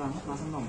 làm hết ba sản phẩm